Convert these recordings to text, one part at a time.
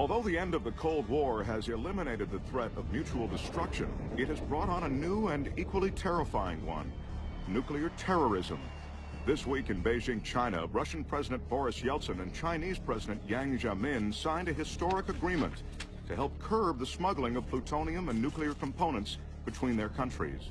Although the end of the Cold War has eliminated the threat of mutual destruction, it has brought on a new and equally terrifying one, nuclear terrorism. This week in Beijing, China, Russian President Boris Yeltsin and Chinese President Jiang Zemin signed a historic agreement to help curb the smuggling of plutonium and nuclear components between their countries.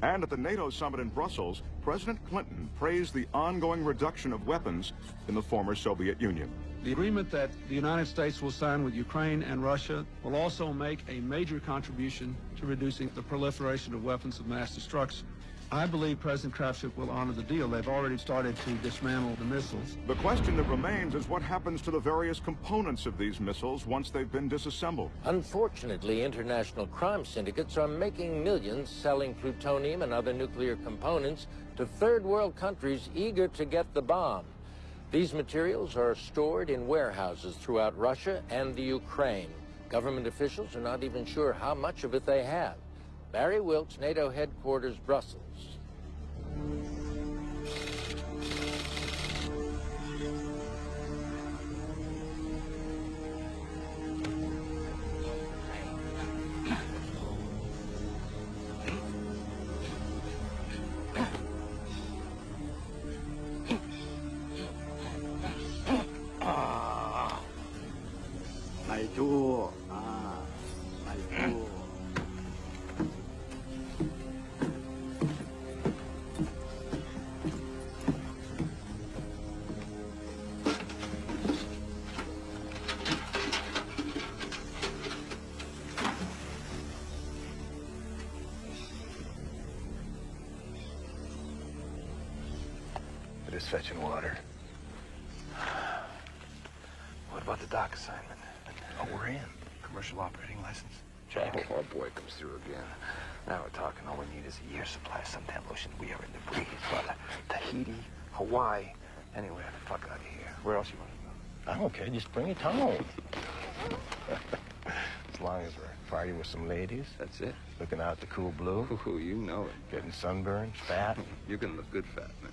And at the NATO summit in Brussels, President Clinton praised the ongoing reduction of weapons in the former Soviet Union. The agreement that the United States will sign with Ukraine and Russia will also make a major contribution to reducing the proliferation of weapons of mass destruction. I believe President Kravchuk will honor the deal. They've already started to dismantle the missiles. The question that remains is what happens to the various components of these missiles once they've been disassembled. Unfortunately, international crime syndicates are making millions selling plutonium and other nuclear components to third world countries eager to get the bomb. These materials are stored in warehouses throughout Russia and the Ukraine. Government officials are not even sure how much of it they have. Barry Wilkes, NATO headquarters, Brussels. Need is a year's supply of suntan lotion. We are in the breeze. Well, Tahiti, Hawaii, anywhere the fuck out of here. Where else you want to go? I'm okay. Just bring it home. as long as we're partying with some ladies. That's it. Looking out the cool blue. Ooh, you know it. Getting sunburned, fat. You're gonna look good fat, man.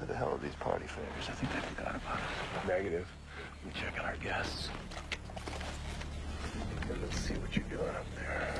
Who the hell are these party favors? I think they forgot about us. Negative. I'm checking our guests. let's see what you're doing up there.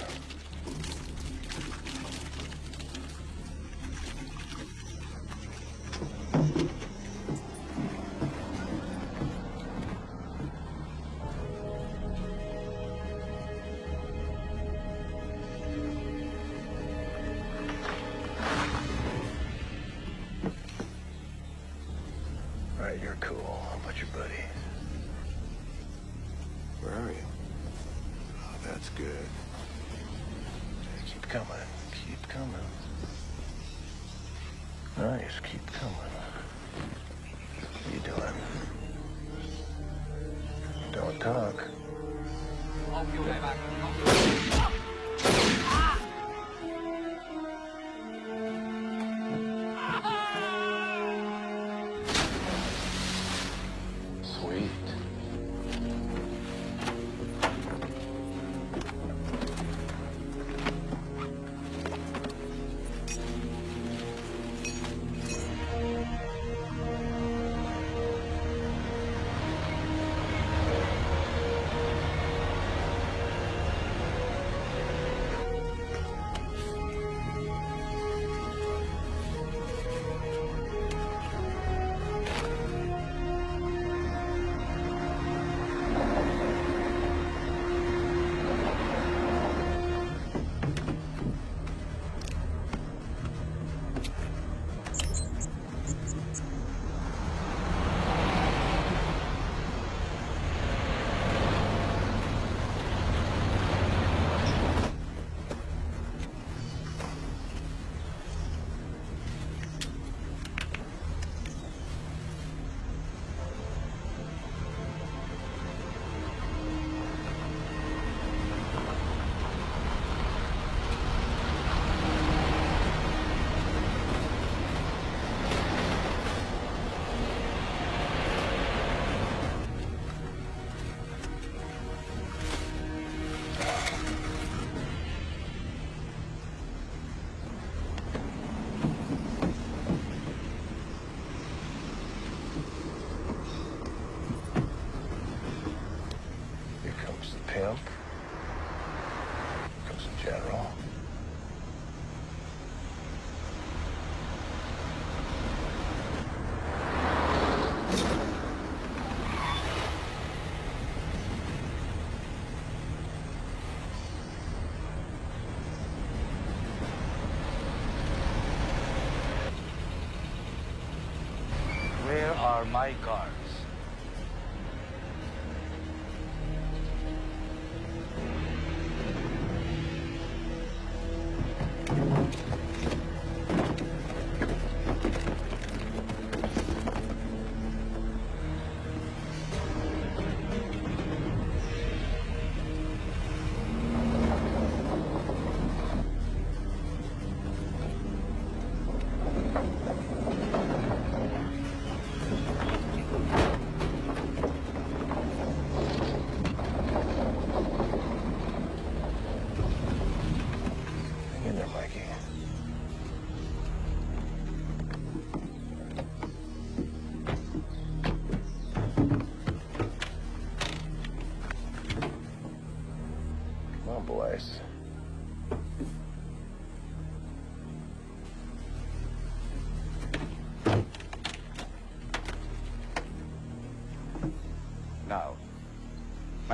My guards?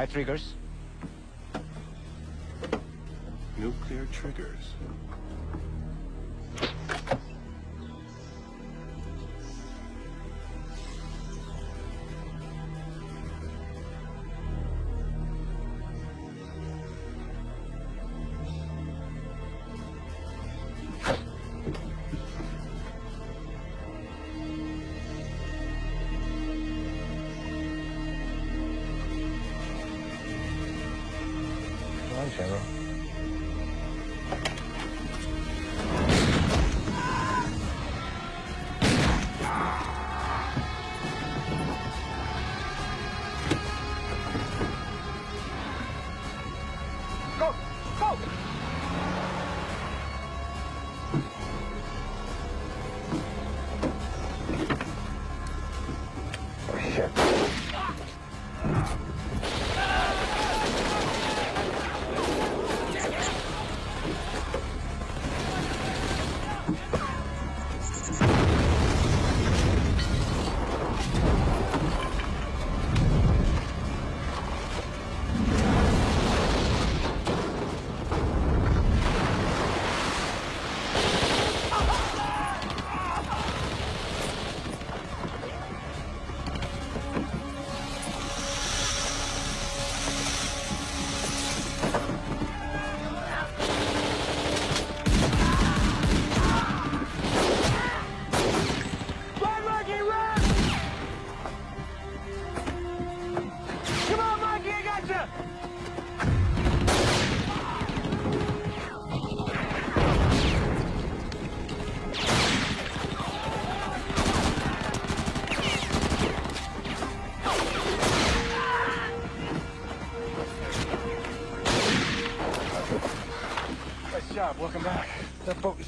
Triggers.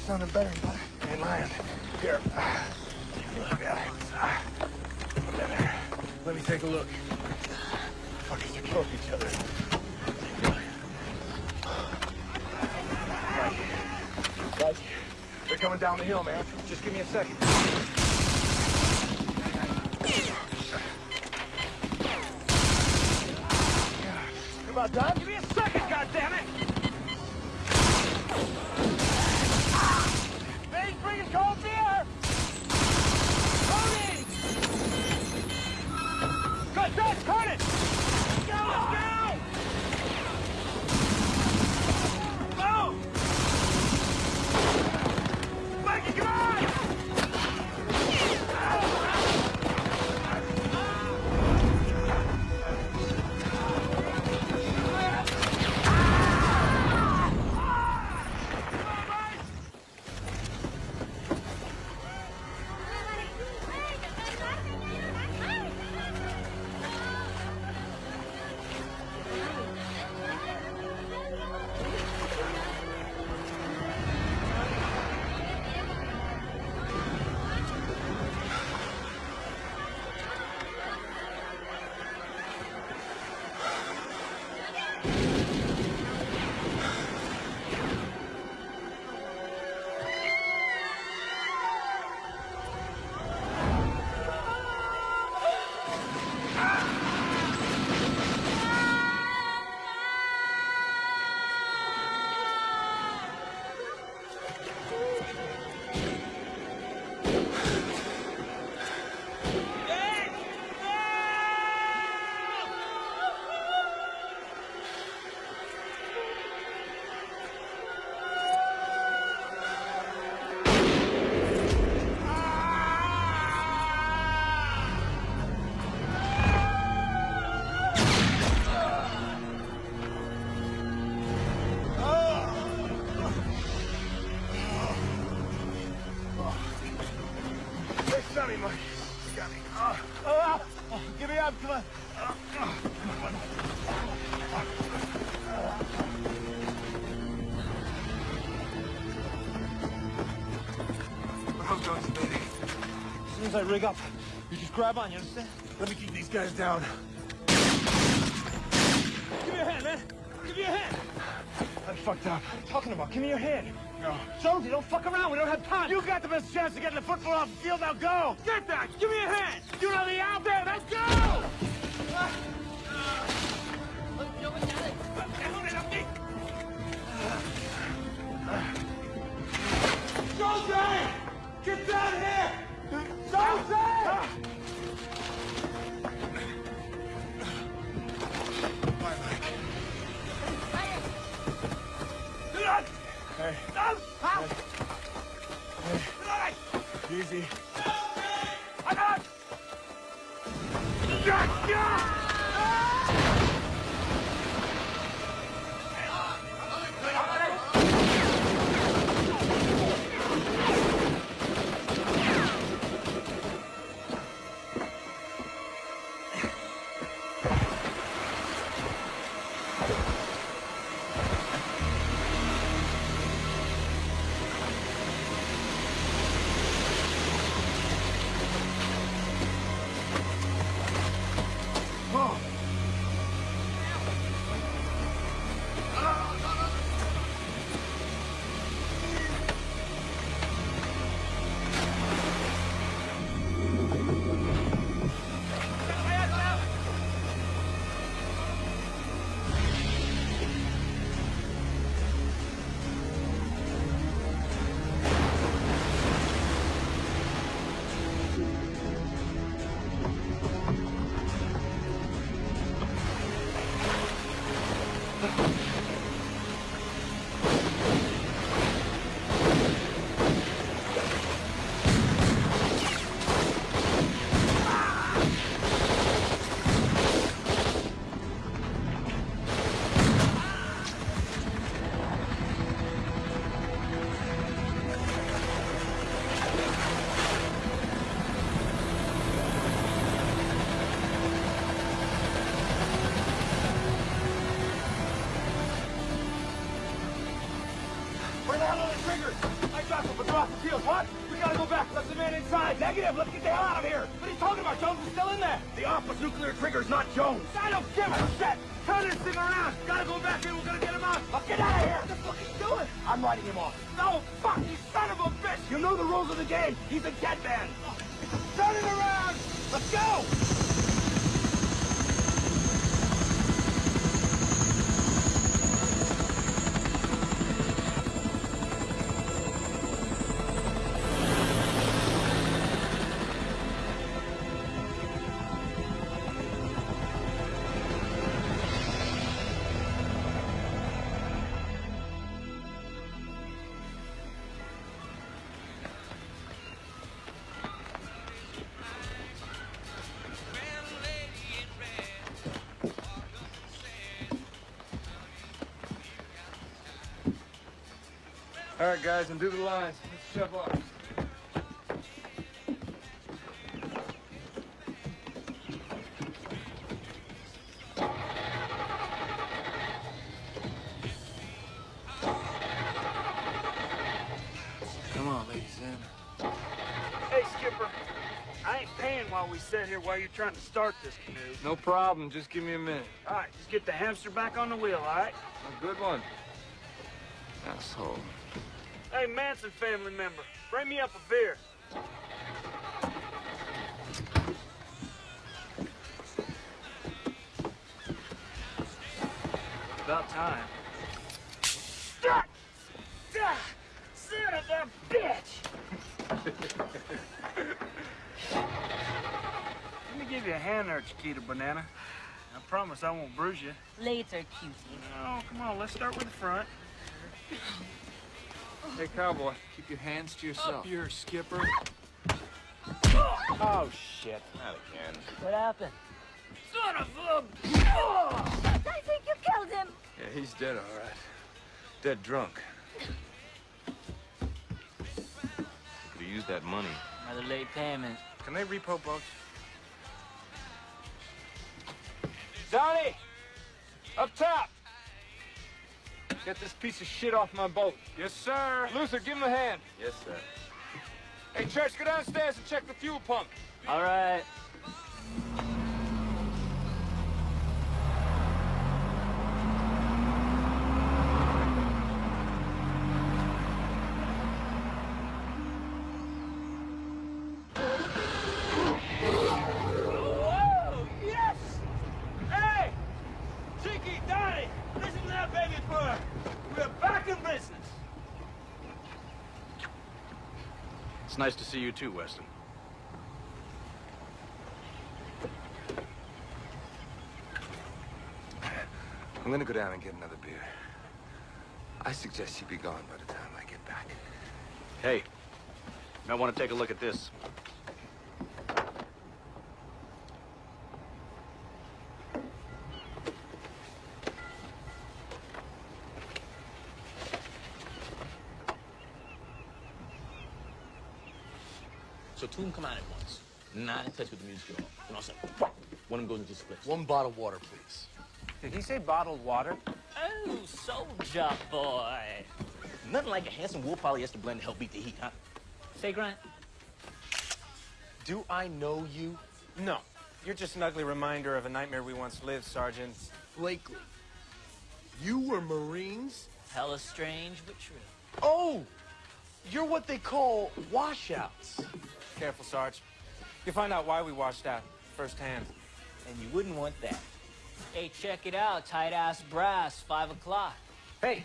Is better, I rig up, you just grab on, you understand? Let me keep these guys down. Give me your hand, man. Give me your hand. I fucked up. What are you talking about? Give me your hand. No. Jonesy, don't fuck around. We don't have time. You got the best chance of getting the football off the field. Now go. Get that. Give me your hand. You know the out there. Let's go. Right, guys, undo the lines. Let's shove off. Come on, ladies in. Hey, Skipper. I ain't paying while we sit here while you're trying to start this canoe. No problem. Just give me a minute. All right, just get the hamster back on the wheel, all right? A good one. Asshole. Hey, Manson family member, bring me up a beer. About time. Son of a bitch! Let me give you a hand there, Chiquita Banana. I promise I won't bruise you. Later, cutie. No, come on, let's start with the front. Hey, cowboy, keep your hands to yourself. Your skipper. Oh, shit. Not again. What happened? Son of a... I think you killed him. Yeah, he's dead, all right. Dead drunk. Could've used that money. Another late payment. Can they repo boats? Johnny! Up top! Get this piece of shit off my boat. Yes, sir. Luther, give him a hand. Yes, sir. Hey, Church, go downstairs and check the fuel pump. All right. Whoa, yes! Hey! Tiki, Donnie, listen to that baby purr. We're back in business. It's nice to see you too, Weston. I'm gonna go down and get another beer. I suggest you be gone by the time I get back. Hey, you might want to take a look at this. Two of them come out at once. Not in touch with the music at all. And all of a sudden, one of them goes into split. One bottle of water, please. Did he say bottled water? Oh, soldier boy. Nothing like a handsome wool polyester blend to help beat the heat, huh? Say, Grant. Do I know you? No. You're just an ugly reminder of a nightmare we once lived, Sergeant. Blakely. You were Marines? Hella strange, but true. Oh! You're what they call washouts. Careful, Sarge. You'll find out why we washed out firsthand. And you wouldn't want that. Hey, check it out. Tight ass brass, five o'clock. Hey,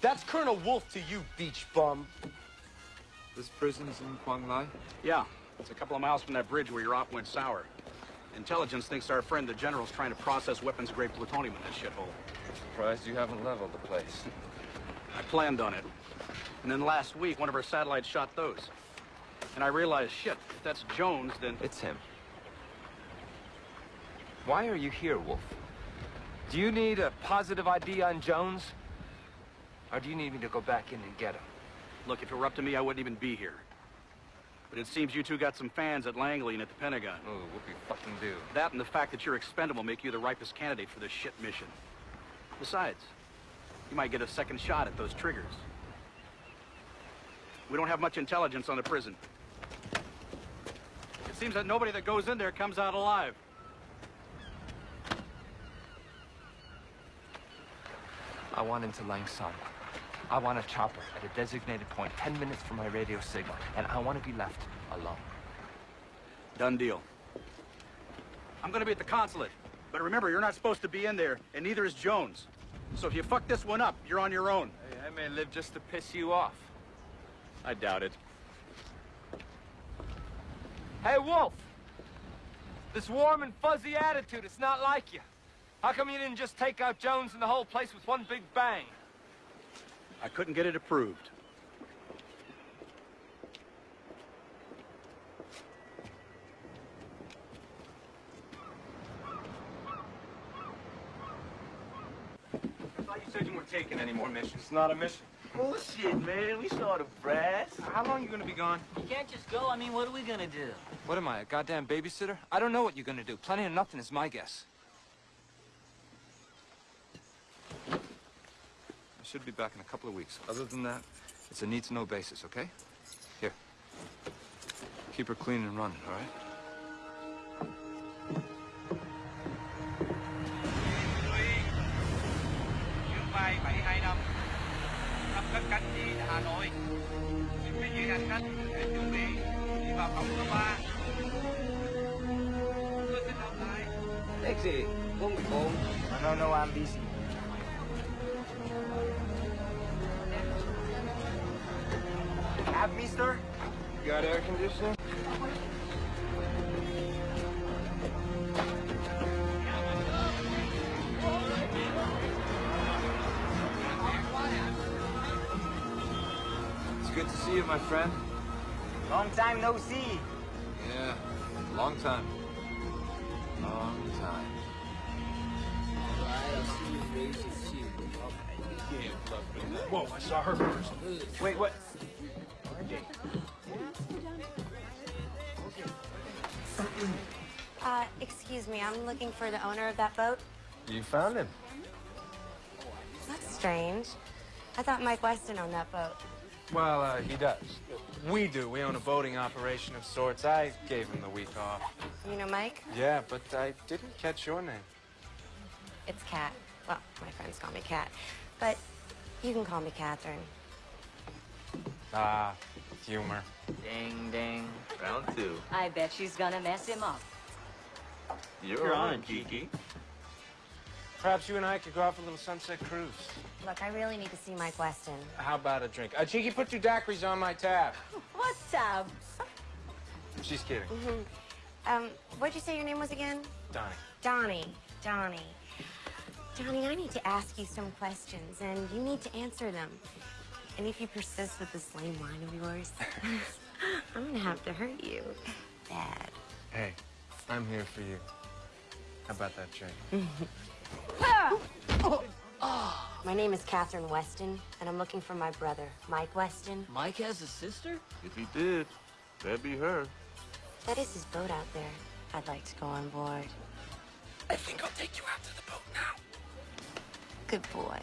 that's Colonel Wolf to you, beach bum. This prison's in Quang Lai? Yeah, it's a couple of miles from that bridge where your op went sour. Intelligence thinks our friend the general's trying to process weapons-grade plutonium in this shithole. Surprised you haven't leveled the place. I planned on it. And then last week, one of our satellites shot those. And I realized, shit, if that's Jones, then... It's him. Why are you here, Wolf? Do you need a positive ID on Jones? Or do you need me to go back in and get him? Look, if it were up to me, I wouldn't even be here. But it seems you two got some fans at Langley and at the Pentagon. Oh, what whoopie fucking do. That and the fact that you're expendable make you the ripest candidate for this shit mission. Besides, you might get a second shot at those triggers. We don't have much intelligence on the prison. It seems that nobody that goes in there comes out alive. I want into Lang Son. I want a chopper at a designated point, 10 minutes from my radio signal, and I want to be left alone. Done deal. I'm gonna be at the consulate. But remember, you're not supposed to be in there, and neither is Jones. So if you fuck this one up, you're on your own. Hey, I may live just to piss you off. I doubt it. Hey, Wolf! This warm and fuzzy attitude, it's not like you. How come you didn't just take out Jones and the whole place with one big bang? I couldn't get it approved. I thought you said you weren't taking any more missions. It's not a mission. Bullshit, man. We saw the brass. How long you gonna be gone? You can't just go. I mean, what are we gonna do? What am I, a goddamn babysitter? I don't know what you're gonna do. Plenty of nothing is my guess. I should be back in a couple of weeks. Other than that, it's a need-to-know basis, okay? Here. Keep her clean and running, all right? Hà Nội. Quý vị hành khách hãy chuẩn bị đi vào cổng số 3. Tôi xin đọc lại. Exit 414. No, no, I'm busy. Have me, sir? Got air conditioning? My friend. Long time no see. Yeah, long time. Long time. Whoa, I saw her first. Wait, what? Uh, excuse me, I'm looking for the owner of that boat. You found him. That's strange. I thought Mike Weston owned that boat. Well, uh, he does. We do. We own a boating operation of sorts. I gave him the week off. You know Mike? Yeah, but I didn't catch your name. It's Kat. Well, my friends call me Kat. But you can call me Catherine. Ah, humor. Ding, ding. Round two. I bet she's gonna mess him up. You're, You're on, on, Kiki. Perhaps you and I could go off a little sunset cruise. Look, I really need to see Mike Weston. How about a drink? Uh, Cheeky, put two daiquiris on my tab. What's up? She's kidding. hmm Um, what'd you say your name was again? Donnie. Donnie. Donnie. Donnie, I need to ask you some questions, and you need to answer them. And if you persist with this lame line of yours, I'm gonna have to hurt you. Bad. Hey, I'm here for you. How about that drink? My name is Catherine Weston, and I'm looking for my brother, Mike Weston. Mike has a sister? If he did, that'd be her. That is his boat out there. I'd like to go on board. I think I'll take you out to the boat now. Good boy.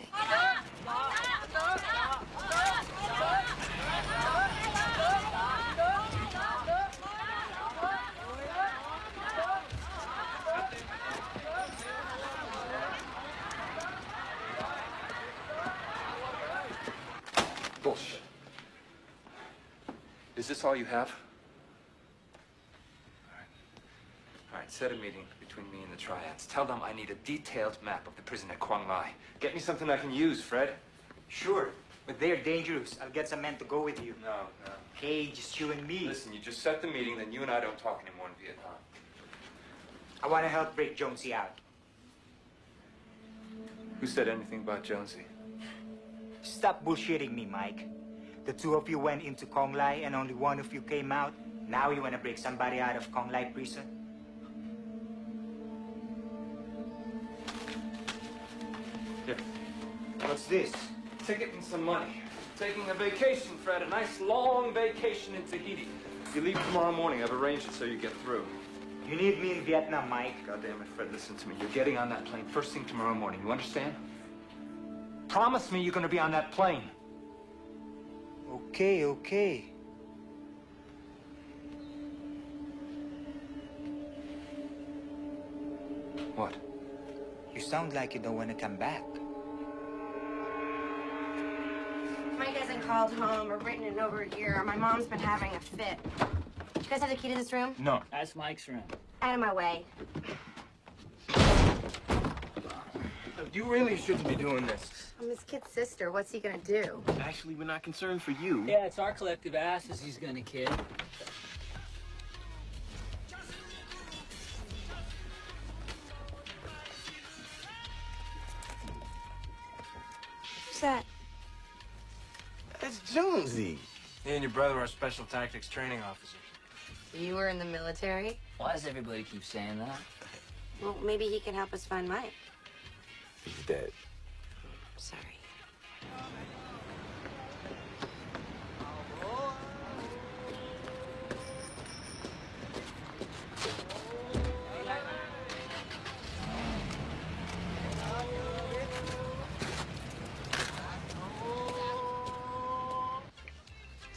Is this all you have? All right. All right, set a meeting between me and the triads. Tell them I need a detailed map of the prison at Quang Lai. Get me something I can use, Fred. Sure, but they're dangerous. I'll get some men to go with you. No, no. Hey, just you and me. Listen, you just set the meeting, then you and I don't talk anymore in Vietnam. I want to help break Jonesy out. Who said anything about Jonesy? Stop bullshitting me, Mike. The two of you went into Kong Lai and only one of you came out. Now you want to break somebody out of Kong Lai prison? Here. What's this? Ticket and some money. Taking a vacation, Fred. A nice long vacation in Tahiti. You leave tomorrow morning. I've arranged it so you get through. You need me in Vietnam, Mike. God damn it, Fred, listen to me. You're getting on that plane first thing tomorrow morning. You understand? Promise me you're going to be on that plane. Okay, okay. What? You sound like you don't want to come back. Mike hasn't called home or written in over a year. My mom's been having a fit. Do You guys have the key to this room? No. That's Mike's room. Out of my way. You really shouldn't be doing this. I'm his kid's sister. What's he gonna do? Actually, we're not concerned for you. Yeah, it's our collective asses he's gonna kid. Who's that? That's Jonesy. He and your brother are special tactics training officers. You were in the military? Why does everybody keep saying that? Well, maybe he can help us find Mike. He's dead. Sorry.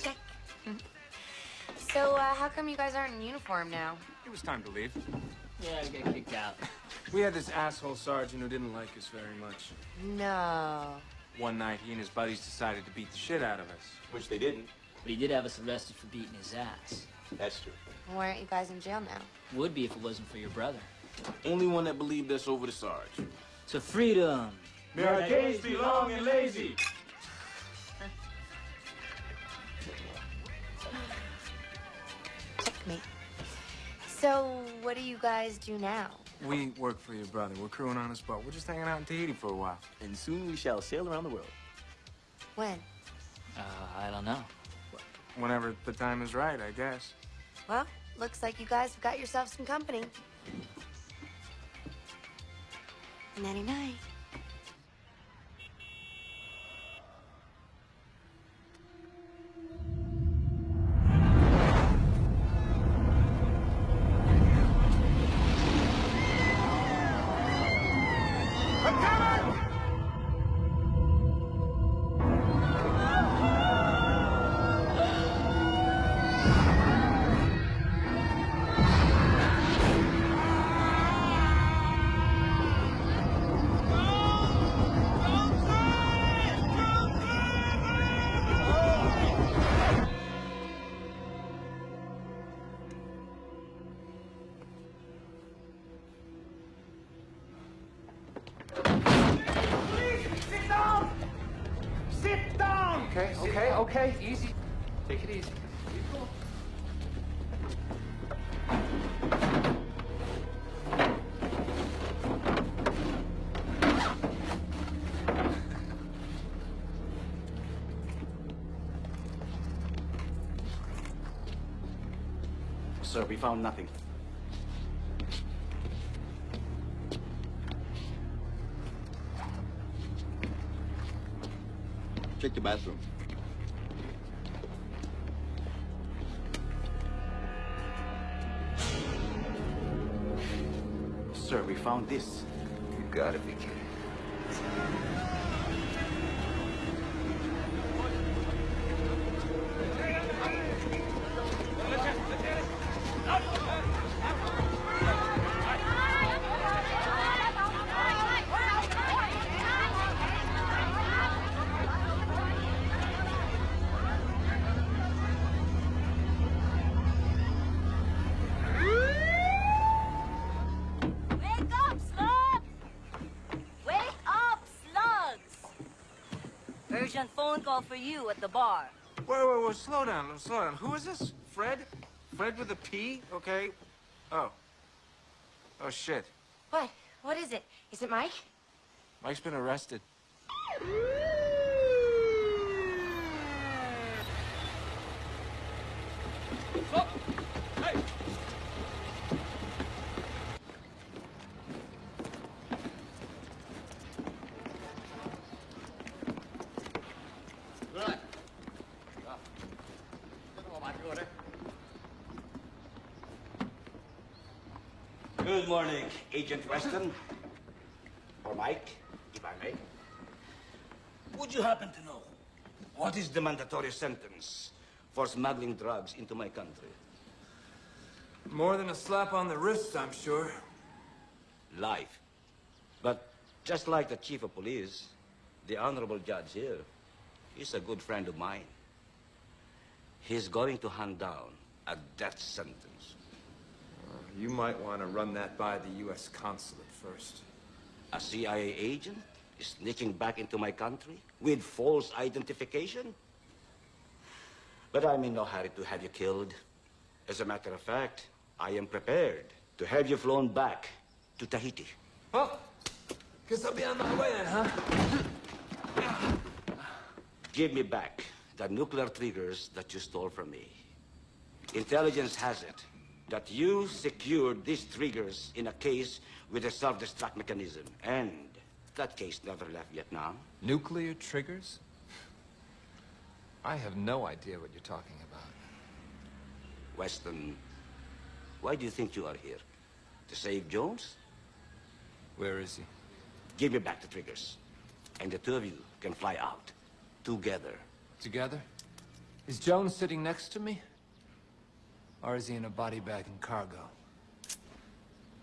Check. So, uh, how come you guys aren't in uniform now? It was time to leave. Yeah, I get kicked out. We had this asshole sergeant who didn't like us very much. No. One night, he and his buddies decided to beat the shit out of us. Which they didn't. But he did have us arrested for beating his ass. That's true. Why aren't you guys in jail now? Would be if it wasn't for your brother. Only one that believed us over the Sarge. To freedom. May our days be long and lazy. Checkmate. So, what do you guys do now? We work for your brother. We're crewing on his boat. We're just hanging out in Tahiti for a while. And soon we shall sail around the world. When? Uh, I don't know. Whenever the time is right, I guess. Well, looks like you guys have got yourself some company. Nighty we found nothing. Check the bathroom. Sir, we found this. You gotta be Urgent phone call for you at the bar. Wait, wait, wait, slow down, slow down. Who is this? Fred? Fred with a P? Okay. Oh. Oh, shit. What? What is it? Is it Mike? Mike's been arrested. Good morning, Agent Weston. Or Mike, if I may. Would you happen to know what is the mandatory sentence for smuggling drugs into my country? More than a slap on the wrist, I'm sure. Life. But just like the chief of police, the honorable judge here is a good friend of mine. He's going to hand down a death sentence. You might want to run that by the U.S. consulate first. A CIA agent is sneaking back into my country with false identification? But I'm in no hurry to have you killed. As a matter of fact, I am prepared to have you flown back to Tahiti. Well, guess I'll be on my way then, huh? Give me back the nuclear triggers that you stole from me. Intelligence has it that you secured these triggers in a case with a self-destruct mechanism. And that case never left Vietnam. Nuclear triggers? I have no idea what you're talking about. Weston, why do you think you are here? To save Jones? Where is he? Give me back the triggers. And the two of you can fly out. Together. Together? Is Jones sitting next to me? Or is he in a body bag in cargo?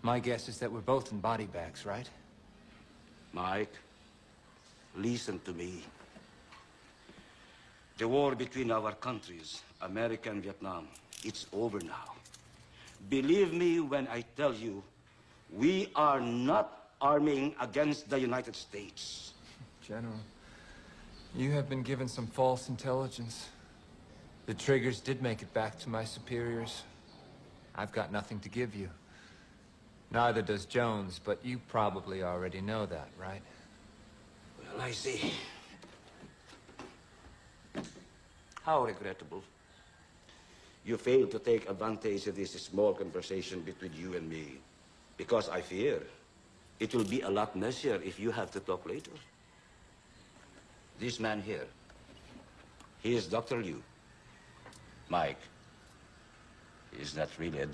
My guess is that we're both in body bags, right? Mike, listen to me. The war between our countries, America and Vietnam, it's over now. Believe me when I tell you, we are not arming against the United States. General, you have been given some false intelligence. The triggers did make it back to my superiors. I've got nothing to give you. Neither does Jones, but you probably already know that, right? Well, I see. How regrettable. You failed to take advantage of this small conversation between you and me. Because I fear it will be a lot messier if you have to talk later. This man here, he is Dr. Liu. Mike, is not really a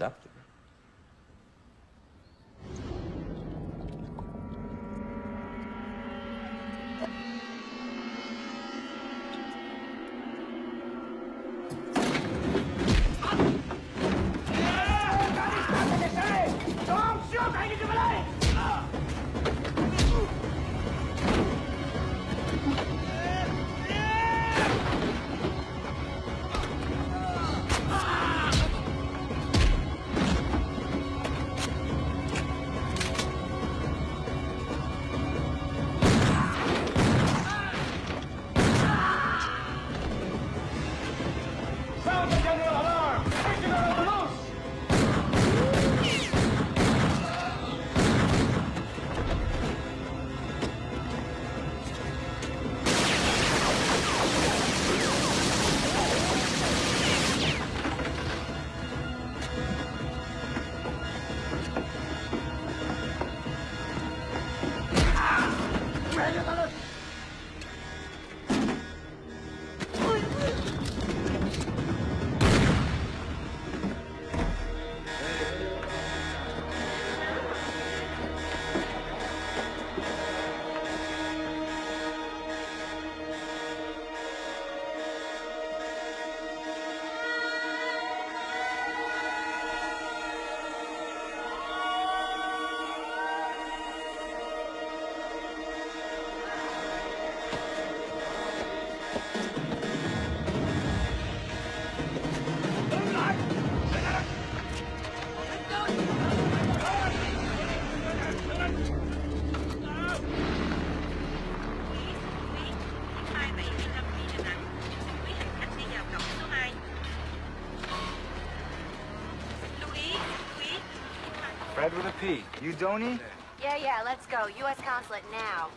Fred with a P. You Donnie? Yeah, yeah, let's go. U.S. consulate now.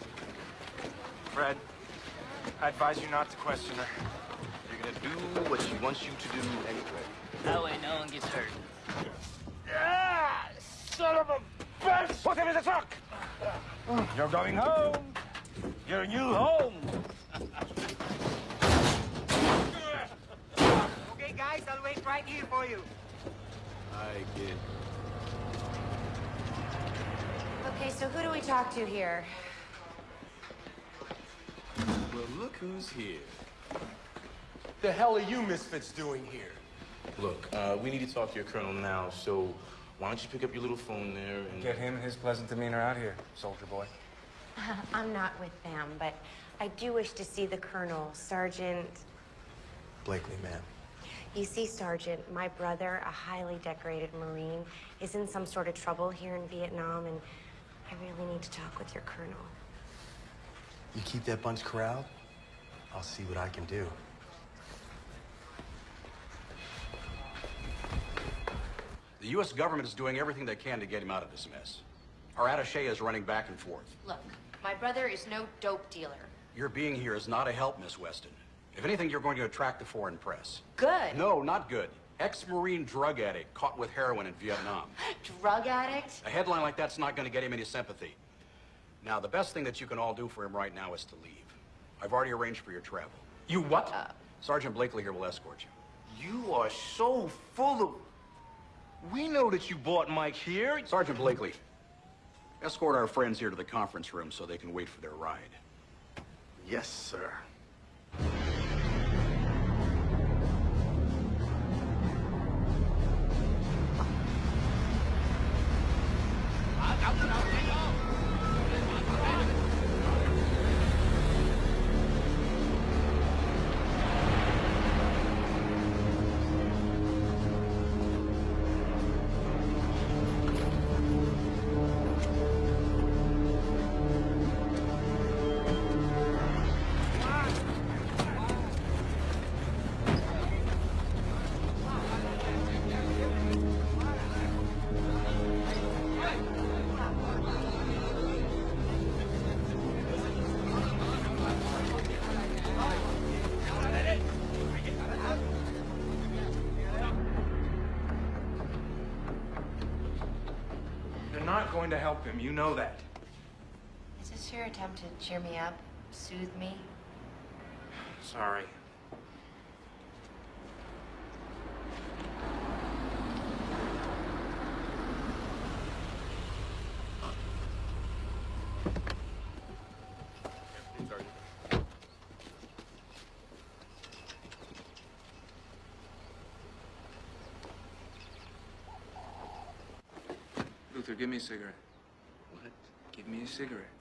Fred, I advise you not to question her. You're gonna do what she wants you to do anyway. That way no one gets hurt. Ah, son of a bitch! Put him in the truck! You're going home. Your new home. Okay, guys, I'll wait right here for you. I get Okay, so who do we talk to here? Well, look who's here. The hell are you misfits doing here? Look, uh, we need to talk to your colonel now, so why don't you pick up your little phone there and... Get him and his pleasant demeanor out here, soldier boy. I'm not with them, but I do wish to see the colonel, Sergeant. Blakely, ma'am. You see, Sergeant, my brother, a highly decorated Marine, is in some sort of trouble here in Vietnam, and I really need to talk with your colonel. You keep that bunch corralled, I'll see what I can do. The U.S. government is doing everything they can to get him out of this mess. Our attache is running back and forth. Look, my brother is no dope dealer. Your being here is not a help, Miss Weston. If anything, you're going to attract the foreign press. Good. No, not good. Ex-Marine drug addict caught with heroin in Vietnam. Drug addict? A headline like that's not going to get him any sympathy. Now, the best thing that you can all do for him right now is to leave. I've already arranged for your travel. You what? Uh, Sergeant Blakely here will escort you. You are so full of... We know that you bought Mike here. Sergeant Blakely, escort our friends here to the conference room so they can wait for their ride. Yes, sir. You know that. Is this your attempt to cheer me up, soothe me? Sorry. Luther, give me a cigarette. Me a cigarette.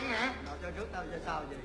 chống hả? Tao cho trước tao cho sau vậy.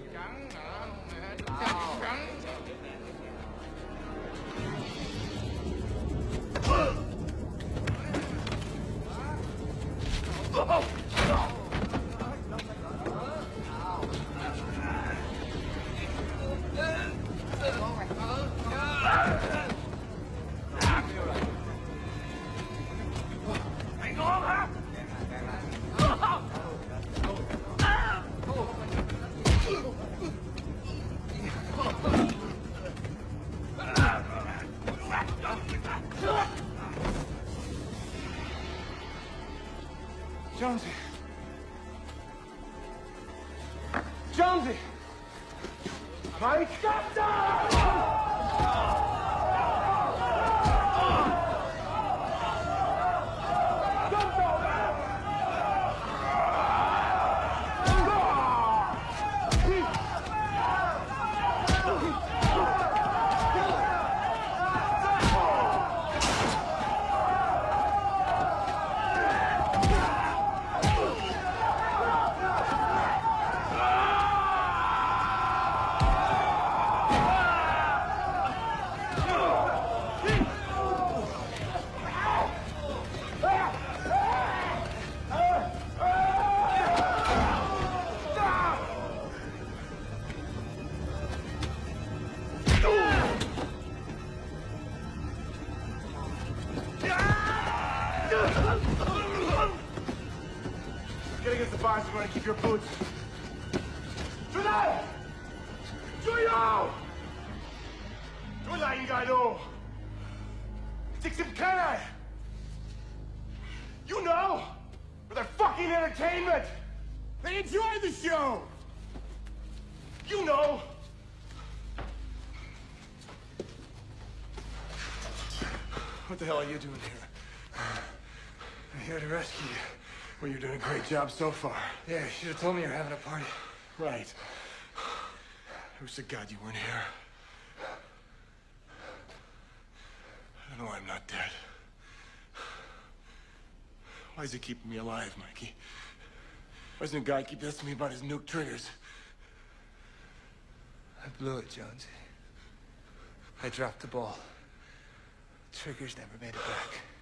The hell are you doing here? I'm here to rescue you. Well, you're doing a great job so far. Yeah, you should have told me you're having a party. Right. Who's the god you weren't here? I don't know why I'm not dead. Why is he keeping me alive, Mikey? Why doesn't a guy keep asking me about his nuke triggers? I blew it, Jonesy. I dropped the ball. Triggers never made it back.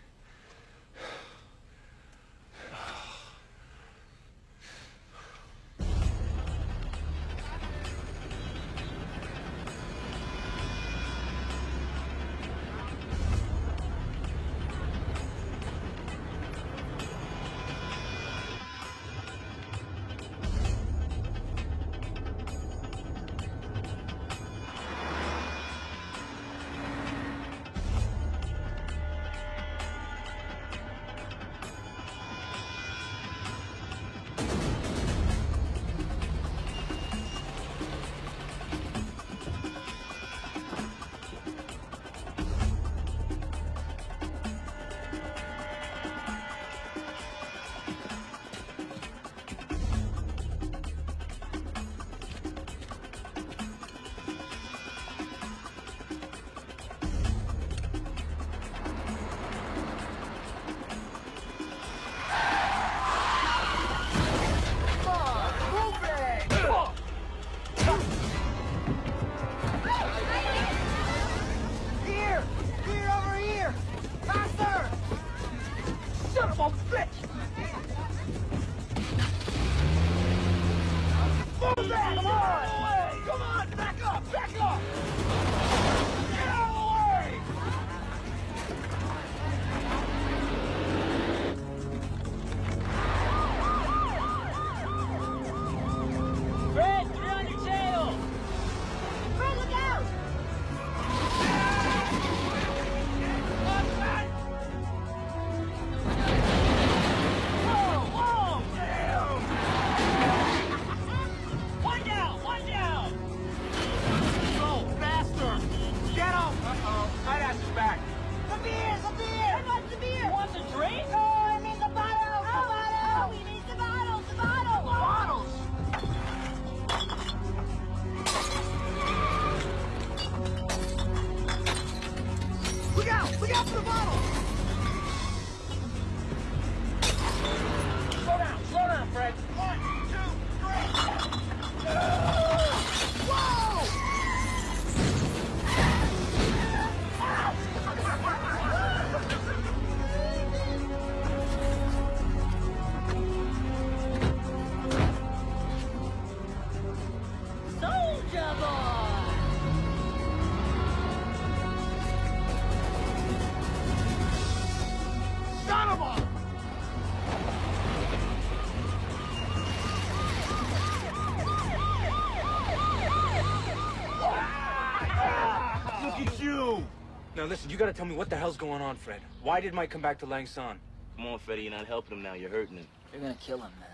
Gotta tell me what the hell's going on, Fred. Why did Mike come back to Lang Son? Come on, Freddie, you're not helping him now. You're hurting him. You're gonna kill him, man.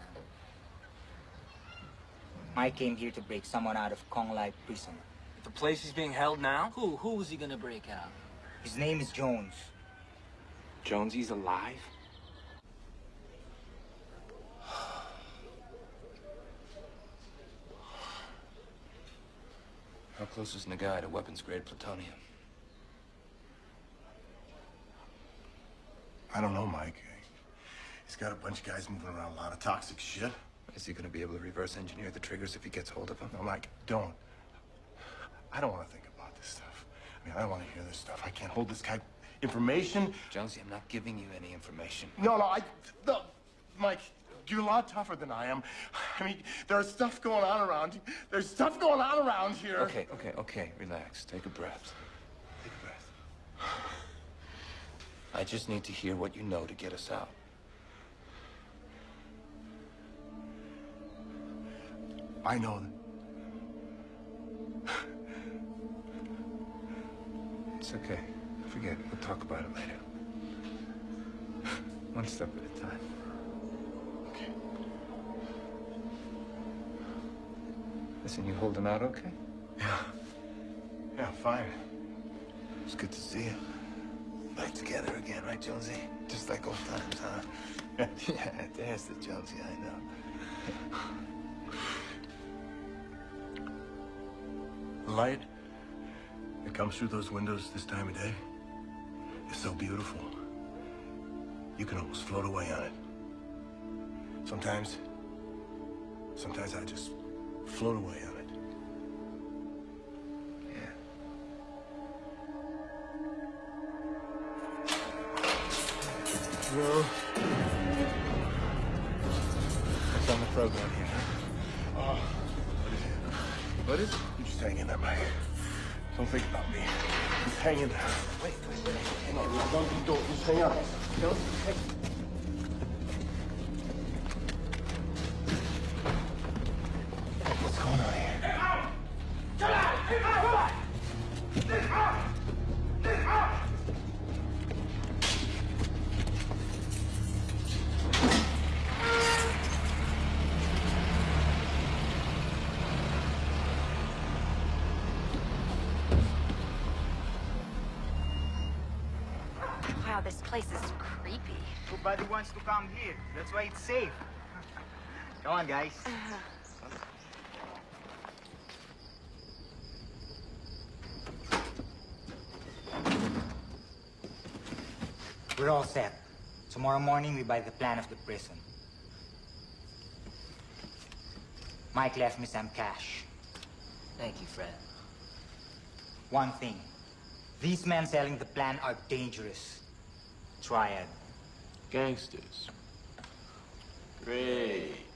Mike came here to break someone out of Kong Lai prison. The place he's being held now? Who? Who is he gonna break out? His name is Jones. Jonesy's alive? How close is Nagai to weapons-grade plutonium? I don't know, Mike. He's got a bunch of guys moving around a lot of toxic shit. Is he gonna be able to reverse engineer the triggers if he gets hold of them? No, Mike, don't. I don't want to think about this stuff. I mean, I don't want to hear this stuff. I can't hold this guy information. Jonesy, I'm not giving you any information. No, no, I. No, Mike, you're a lot tougher than I am. I mean, there's stuff going on around. There's stuff going on around here. Okay, okay, okay. Relax. Take a breath. Take a breath. I just need to hear what you know to get us out. I know that. It's okay. Forget it. We'll talk about it later. One step at a time. Okay. Listen, you holding out okay? Yeah. Yeah, fine. It's good to see you. Back together again, right, Jonesy? Just like old times, huh? yeah, there's the Jonesy I know. Light that comes through those windows this time of day is so beautiful. You can almost float away on it. Sometimes, sometimes I just float away on it. No. What's on the program here? Oh, What is it? What is it? you just hang in there, Mike. Don't think about me. Just hang in there. Wait, wait, wait. Hang on. Don't, don't, just hang on. Don't, hey. To come here. That's why it's safe. Come on, guys. We're all set. Tomorrow morning, we buy the plan of the prison. Mike left me some cash. Thank you, Fred. One thing. These men selling the plan are dangerous. Triad. Gangsters. Great.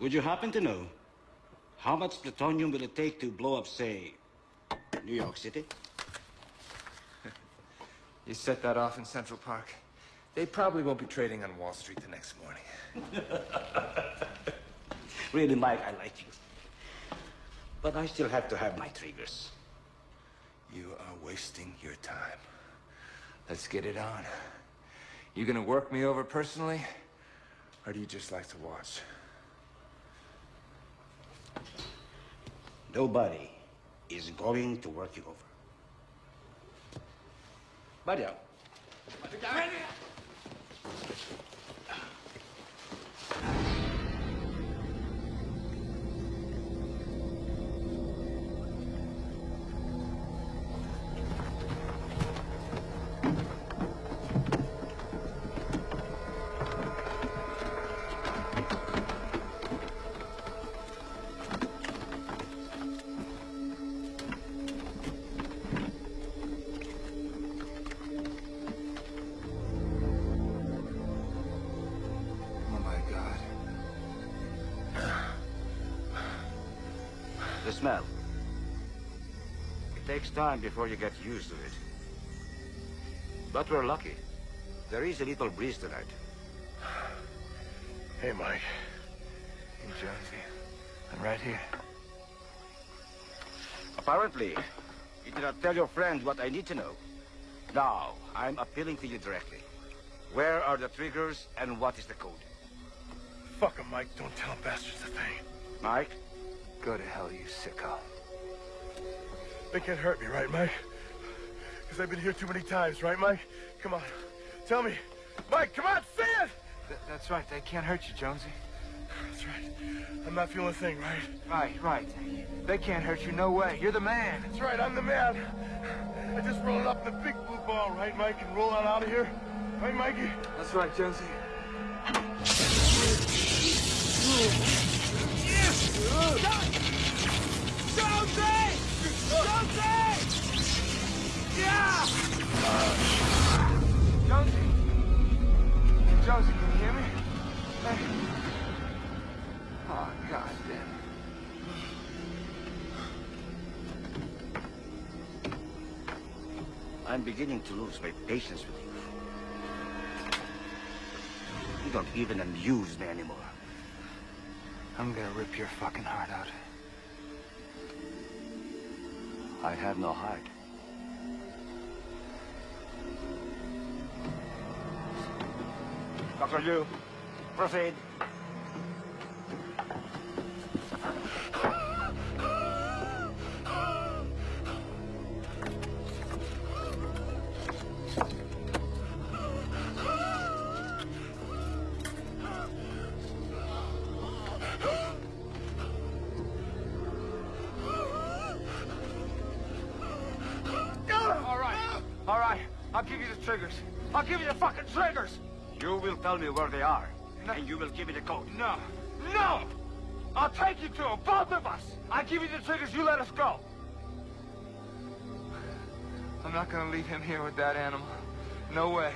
Would you happen to know how much plutonium will it take to blow up, say, New York City? You set that off in Central Park. They probably won't be trading on Wall Street the next morning. Really, Mike, I like you. But I still have to have my triggers. You are wasting your time. Let's get it on. You gonna work me over personally? Or do you just like to watch? Nobody is going to work you over. Buddy out. Takes time before you get used to it. But we're lucky. There is a little breeze tonight. Hey, Mike. Hey, Jonesy. I'm right here. Apparently, you did not tell your friend what I need to know. Now, I'm appealing to you directly. Where are the triggers and what is the code? Fuck him, Mike. Don't tell bastards a thing. Mike? Go to hell, you sicko. They can't hurt me, right, Mike? Because I've been here too many times, right, Mike? Come on. Tell me. Mike, come on, say it! Th that's right. They can't hurt you, Jonesy. That's right. I'm not feeling a thing, right? Right, right. They can't hurt you. No way. You're the man. That's right. I'm the man. I just rolled up the big blue ball, right, Mike, and roll on out of here. Right, Mikey? That's right, Jonesy. Jonesy! Jonesy! Yeah! Jonesy! Jonesy, can you hear me? Hey. Oh. I'm beginning to lose my patience with you. You don't even amuse me anymore. I'm gonna rip your fucking heart out. I have no heart. Dr. Liu, proceed. Me where they are, and you will give me the code. No. No! I'll take you to them, both of us. I give you the triggers, you let us go. I'm not gonna leave him here with that animal. No way.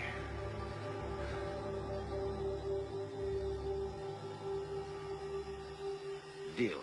Deal.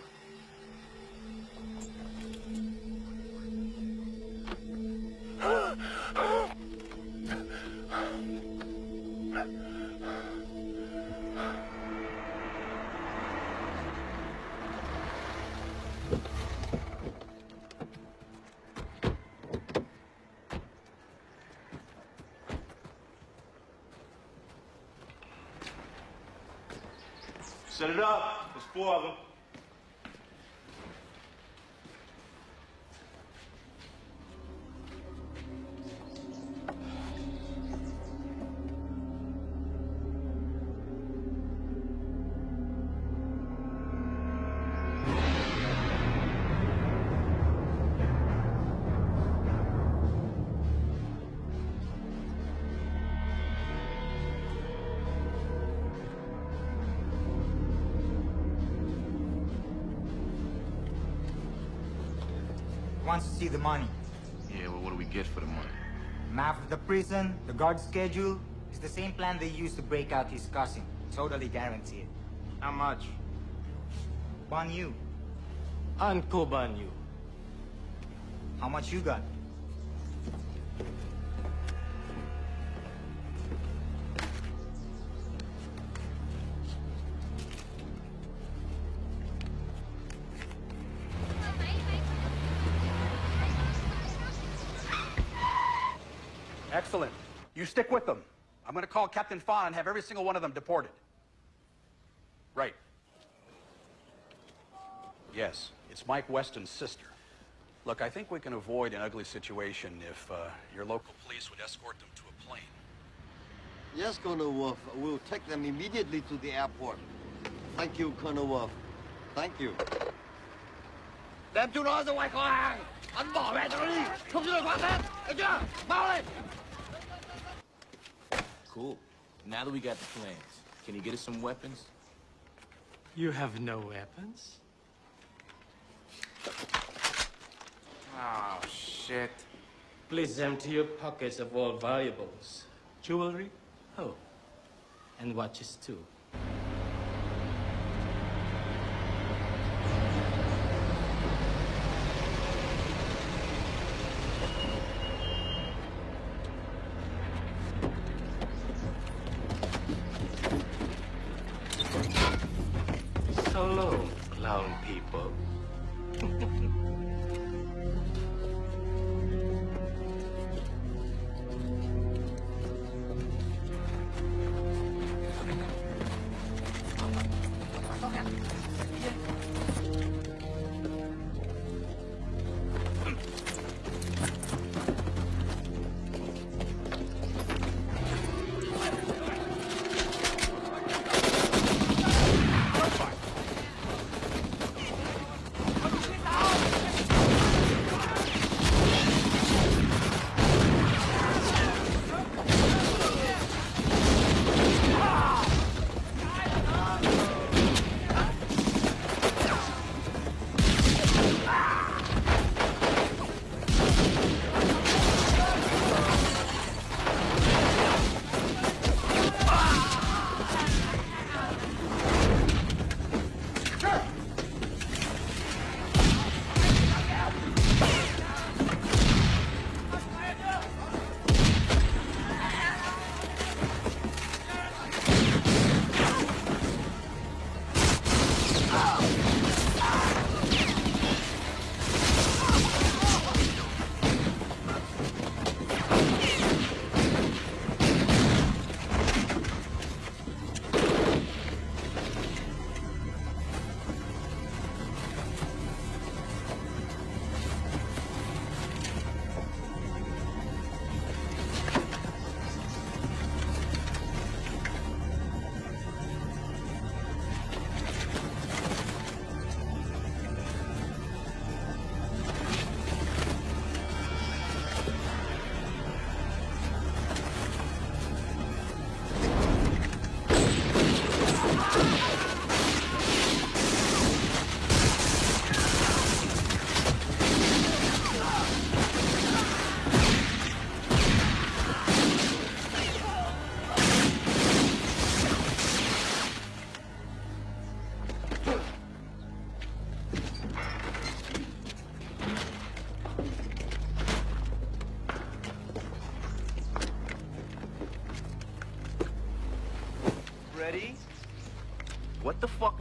Wants to see the money. Yeah, well, what do we get for the money? Map of the prison, the guard schedule. It's the same plan they used to break out his cousin. Totally guaranteed. How much? Ban you. Uncle ban you. How much you got? You stick with them. I'm going to call Captain Fawn and have every single one of them deported. Right. Yes, it's Mike Weston's sister. Look, I think we can avoid an ugly situation if uh, your local police would escort them to a plane. Yes, Colonel Wolf. We'll take them immediately to the airport. Thank you, Colonel Wolf. Thank you. Đem chúng nó ra ngoài kho hàng Hắn bỏ mẹ tao đi Không cho được thoát hết Được chưa Mau lên Cool. Now that we got the plans, can you get us some weapons? You have no weapons? Oh, shit. Please empty your pockets of all valuables. Jewelry? Oh. And watches too.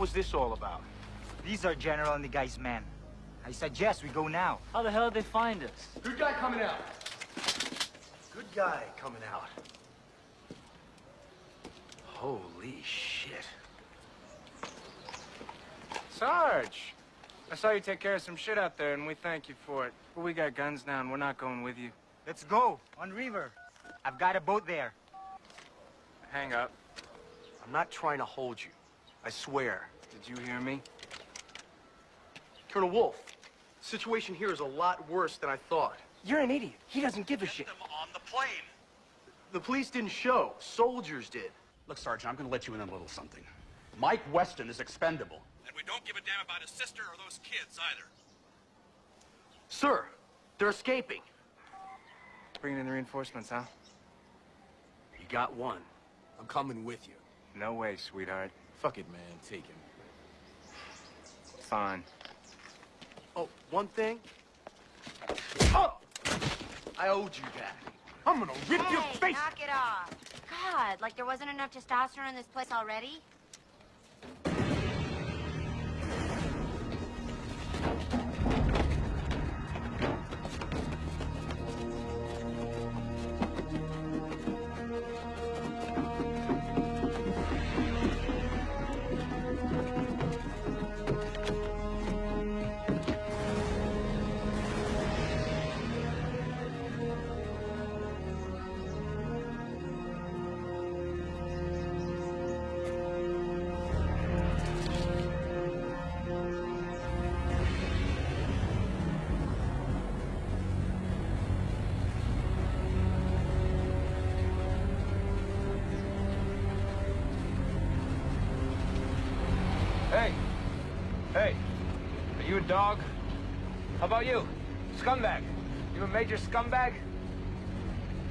Was this all about? These are General and the guy's men. I suggest we go now. How the hell did they find us? Good guy coming out. Good guy coming out. Holy shit. Sarge! I saw you take care of some shit out there, and we thank you for it. But we got guns now, and we're not going with you. Let's go, on river. I've got a boat there. Hang up. I'm not trying to hold you. I swear. Did you hear me? Colonel Wolf, the situation here is a lot worse than I thought. You're an idiot. He doesn't give a shit. on the plane. The police didn't show. Soldiers did. Look, Sergeant, I'm going to let you in on a little something. Mike Weston is expendable. And we don't give a damn about his sister or those kids either. Sir, they're escaping. Bringing in the reinforcements, huh? You got one. I'm coming with you. No way, sweetheart. Fuck it, man. Take him. Fine. Oh, one thing. Oh! I owed you that. I'm gonna rip your Hey, face. knock it off. God, like there wasn't enough testosterone in this place already? Dog? How about you? Scumbag! You a major scumbag?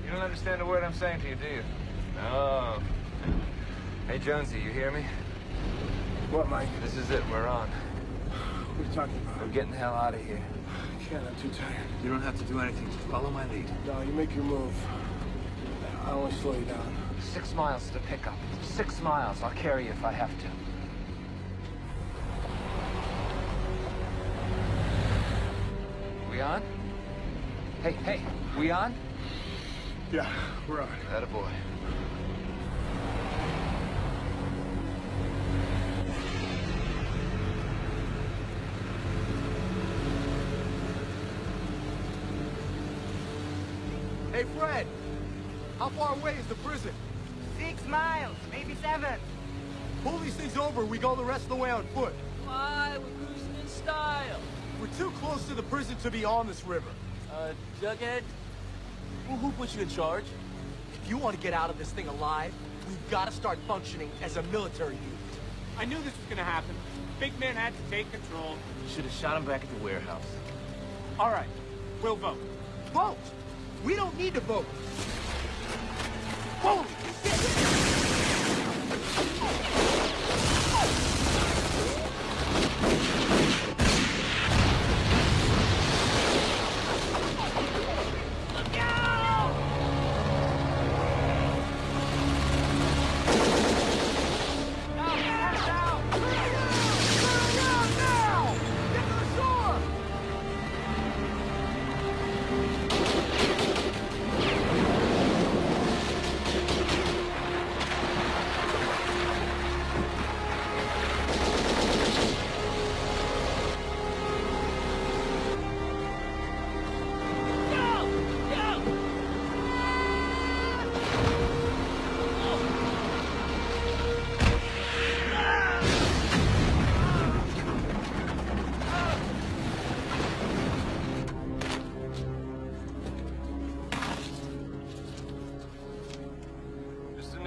You don't understand a word I'm saying to you, do you? No. Hey, Jonesy, you hear me? What, Mike? This is it. We're on. What are you talking about? We're getting the hell out of here. I can't. I'm too tired. You don't have to do anything. Just follow my lead. No, you make your move. I'll only slow you down. Six miles to pick up. Six miles. I'll carry you if I have to. Hey, hey, we on? Yeah, we're on. Attaboy. Hey, Fred! How far away is the prison? Six miles, maybe seven. Pull these things over, we go the rest of the way on foot. Why? We're cruising in style. We're too close to the prison to be on this river. Uh, Jughead? Who, who put you in charge? If you want to get out of this thing alive, we've got to start functioning as a military unit. I knew this was gonna happen. Big man had to take control. Should have shot him back at the warehouse. All right, we'll vote. Vote! We don't need to vote. Holy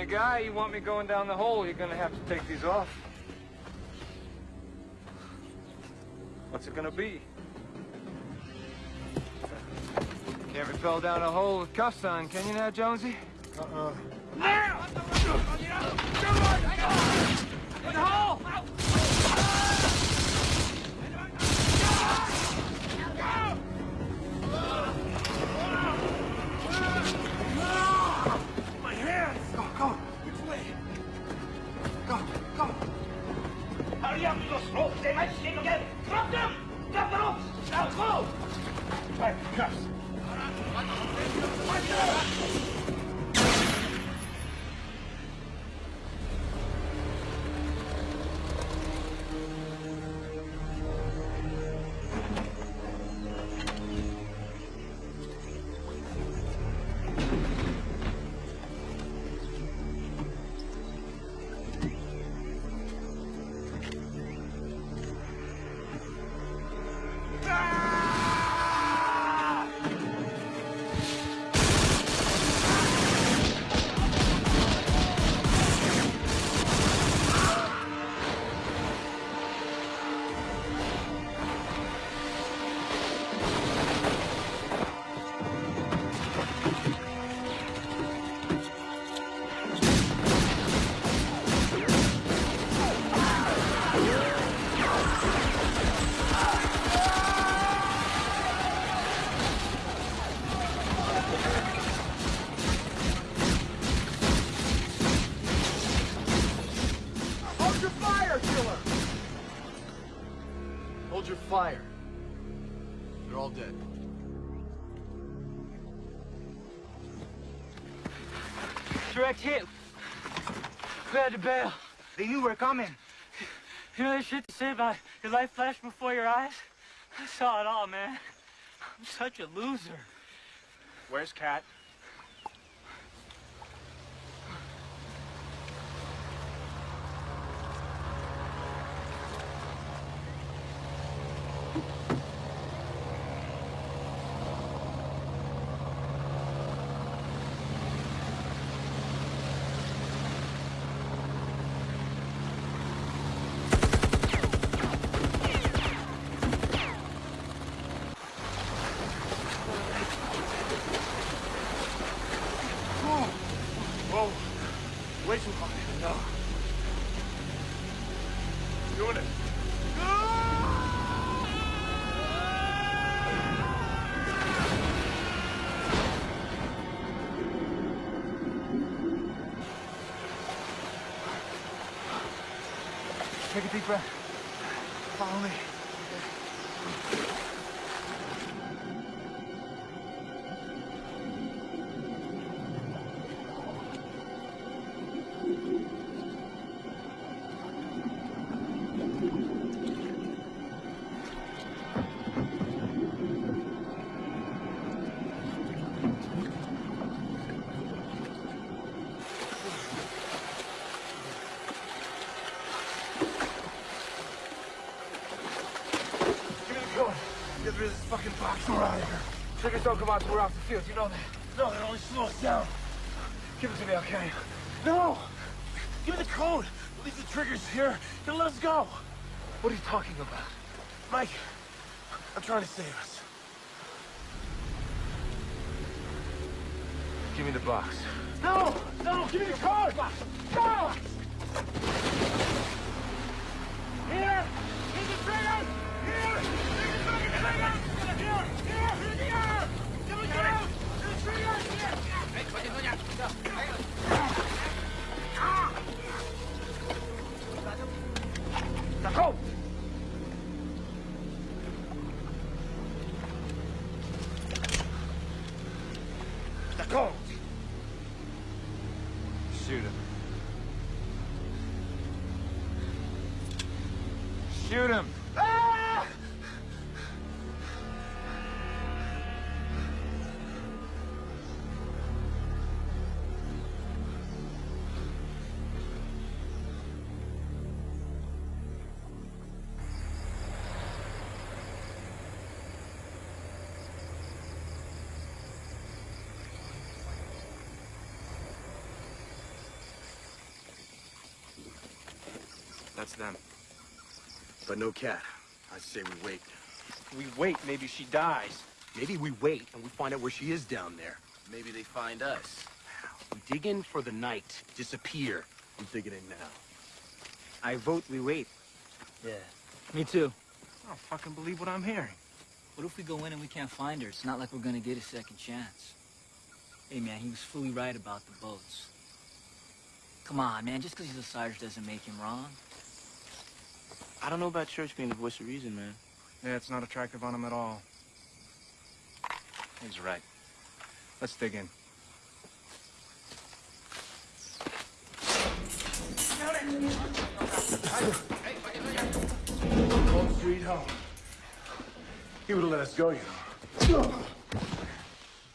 Mr. Nagai, you want me going down the hole, you're gonna have to take these off. What's it gonna be? Can't rappel down a hole with cuffs on, can you now, Jonesy? Uh-uh. Now! The hole! Those ropes! They might Direct hit. We had to bail. They knew we were coming. You know that shit to say about your life flashed before your eyes? I saw it all, man. I'm such a loser. Where's Cat? Doing it. Take a deep breath. Follow me. Don't come out till we're off the field. You know that? No, they only slow us down. Give it to me, okay? No! Give me the code. Leave the triggers here and let us go. What are you talking about? Mike, I'm trying to save us. Give me the box. No! No! Give me the code! That's them. But no cat. I say we wait. We wait, maybe she dies. Maybe we wait and we find out where she is down there. Maybe they find us. We dig in for the night, disappear. I'm digging in now. I vote we wait. Yeah. Me too. I don't fucking believe what I'm hearing. What if we go in and we can't find her? It's not like we're gonna get a second chance. Hey, man, he was fully right about the boats. Come on, man, just because he's a Sarge doesn't make him wrong. I don't know about church being the voice of reason, man. Yeah, it's not attractive on him at all. He's right. Let's dig in. Home sweet home. He would have let us go, you know.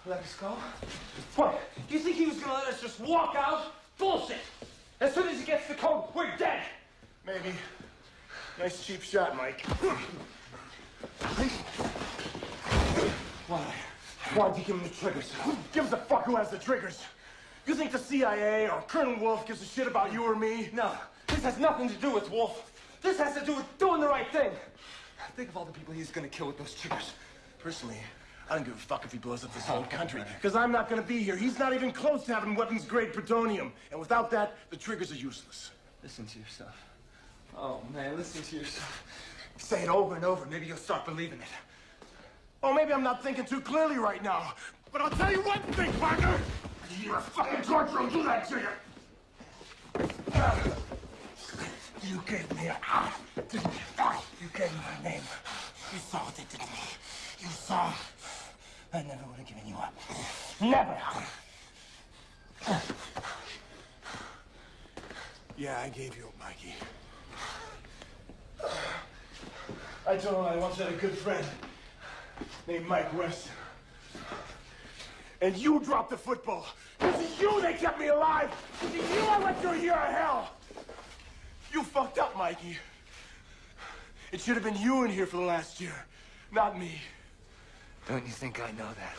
Let us go? What? Do you think he was gonna let us just walk out? Bullshit! As soon as he gets the code, we're dead! Maybe. Nice cheap shot, Mike. Why? Why'd you give him the triggers? Who gives a fuck who has the triggers? You think the CIA or Colonel Wolf gives a shit about you or me? No, this has nothing to do with Wolf. This has to do with doing the right thing. Think of all the people he's gonna kill with those triggers. Personally, I don't give a fuck if he blows up this whole country. Because I'm not gonna be here. He's not even close to having weapons-grade plutonium. And without that, the triggers are useless. Listen to yourself. Oh, man, listen to yourself. Say it over and over. Maybe you'll start believing it. Oh, maybe I'm not thinking too clearly right now. But I'll tell you one thing, Parker. You're a fucking torture will do that to you. You gave me a... didn't you? You gave me my name. You saw what they did to me. You saw. I never would have given you up. Never. Yeah, I gave you up, Mikey. I told him I once had a good friend named Mike Weston. And you dropped the football. Of you they kept me alive. Of you I went through a year of hell. You fucked up, Mikey. It should have been you in here for the last year, not me. Don't you think I know that?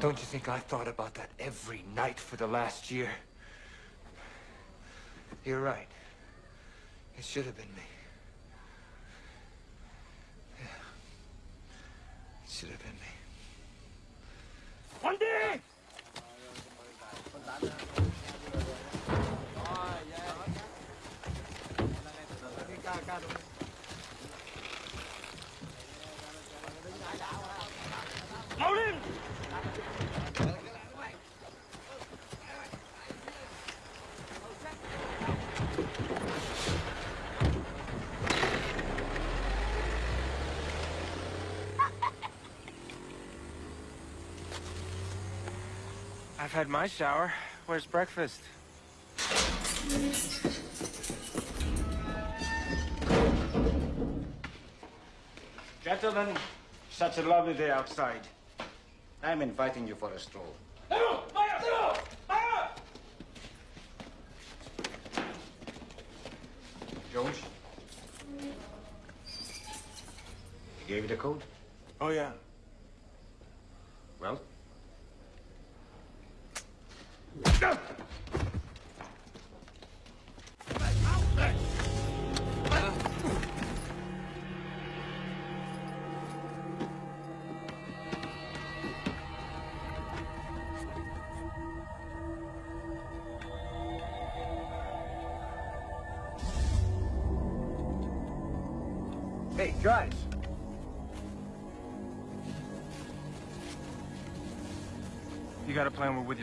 Don't you think I thought about that every night for the last year? You're right. It should have been me. Yeah. It should have been me. Wendy! Loading! I've had my shower. Where's breakfast? Gentlemen, such a lovely day outside. I'm inviting you for a stroll. Jones? He gave you the code? Oh, yeah. Well?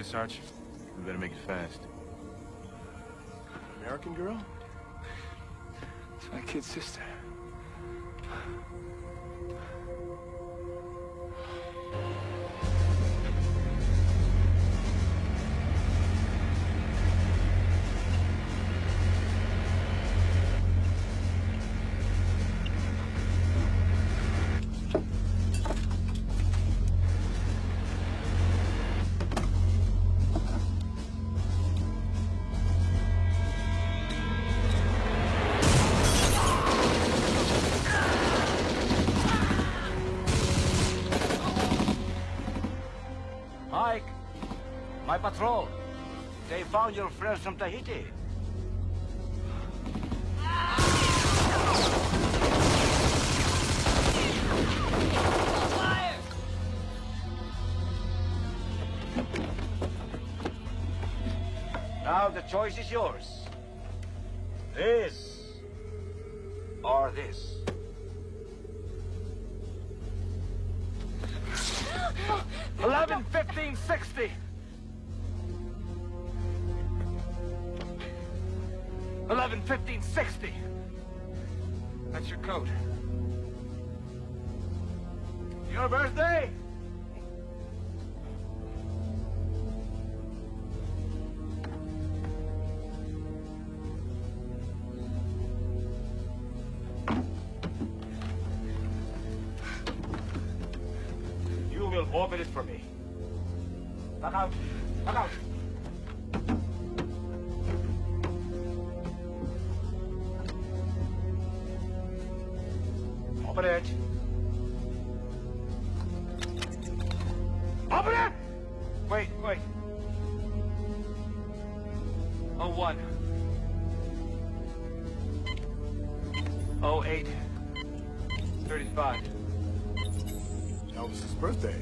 You, Sarge. We better make it fast. American girl? It's my kid's sister. They found your friends from Tahiti. Now the choice is yours. Your birthday? Wait, wait. Oh one. Oh eight. Thirty-five. Elvis's birthday.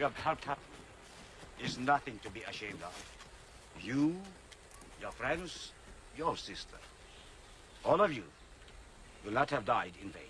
Have helped up is nothing to be ashamed of. You, your friends, your sister. All of you will not have died in vain.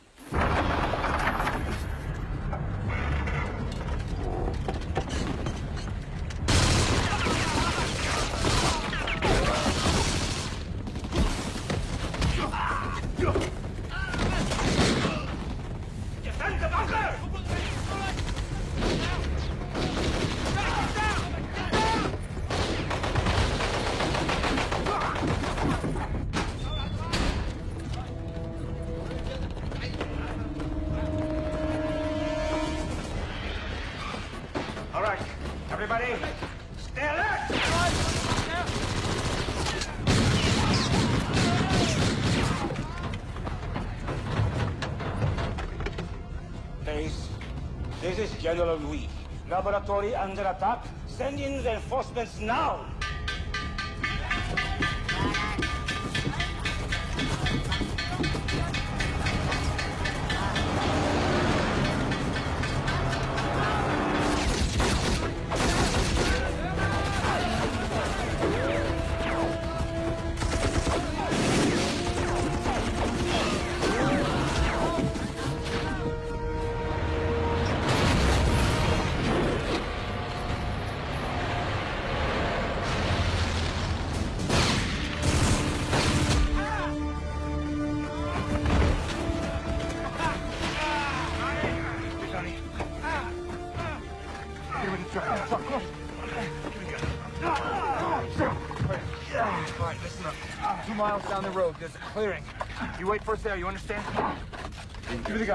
General Louis. Laboratory under attack. Send in reinforcements now!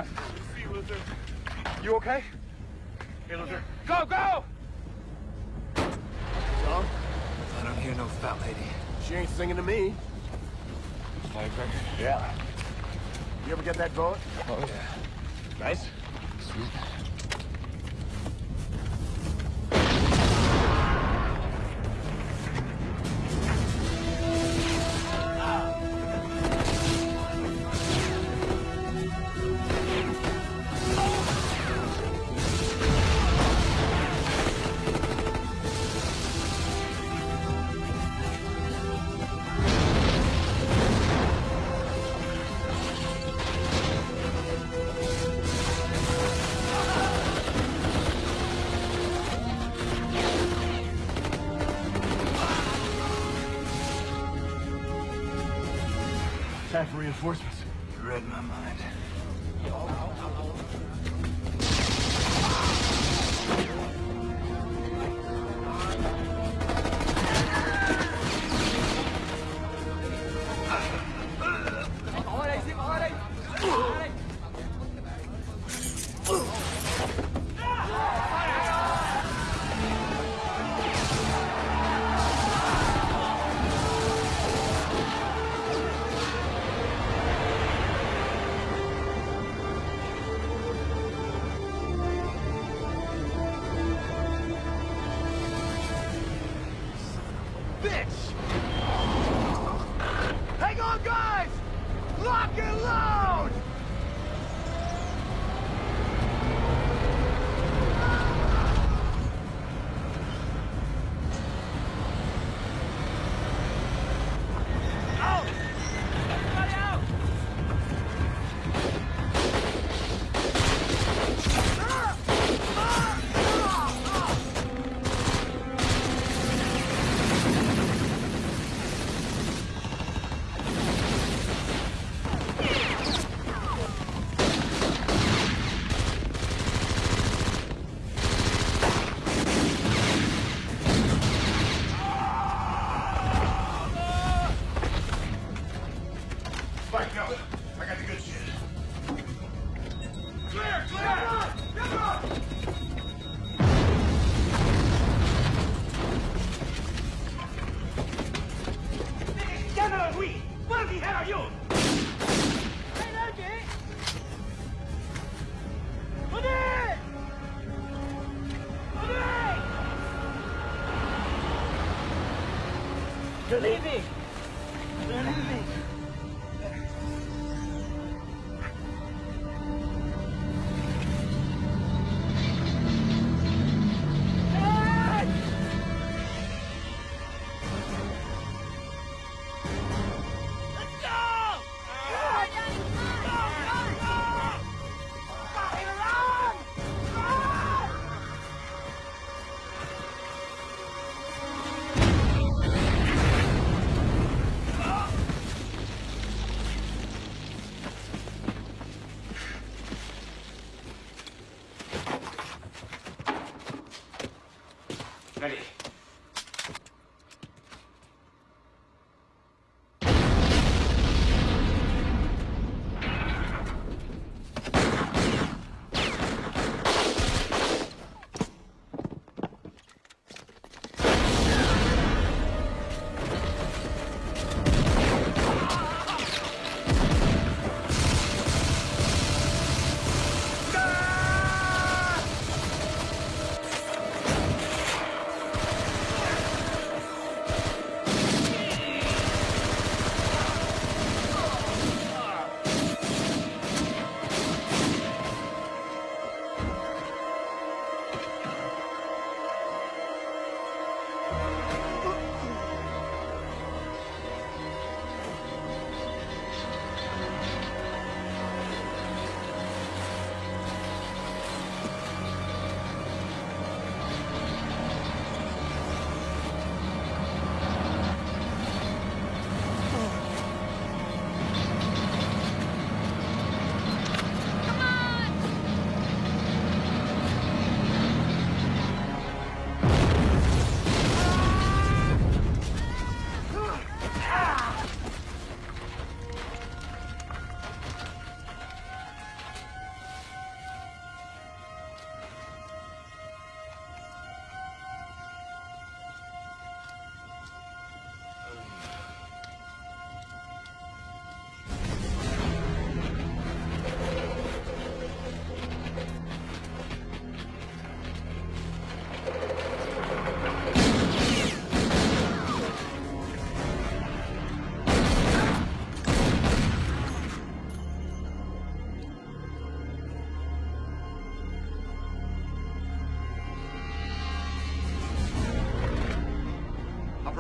Give me the. You okay? Here, Luther. Go, go! Tom? I don't hear no fat lady. She ain't singing to me. Firecracker? Yeah. You ever get that bullet? Oh, yeah. Nice? Sweet. Leaving!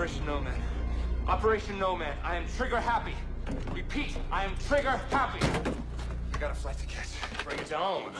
Operation Nomad. Operation Nomad. I am trigger happy. Repeat, I am trigger happy. I got a flight to catch. Bring it on.